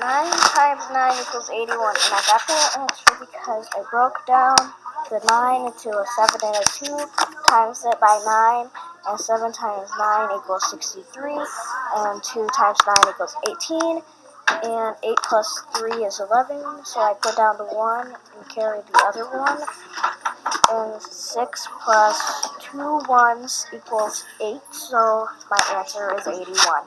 9 times 9 equals 81. And I got that answer because I broke down the 9 into a 7 and a 2, times it by 9, and 7 times 9 equals 63, and 2 times 9 equals 18, and 8 plus 3 is 11, so I put down the 1 and carry the other 1, and 6 plus 2 ones equals 8, so my answer is 81.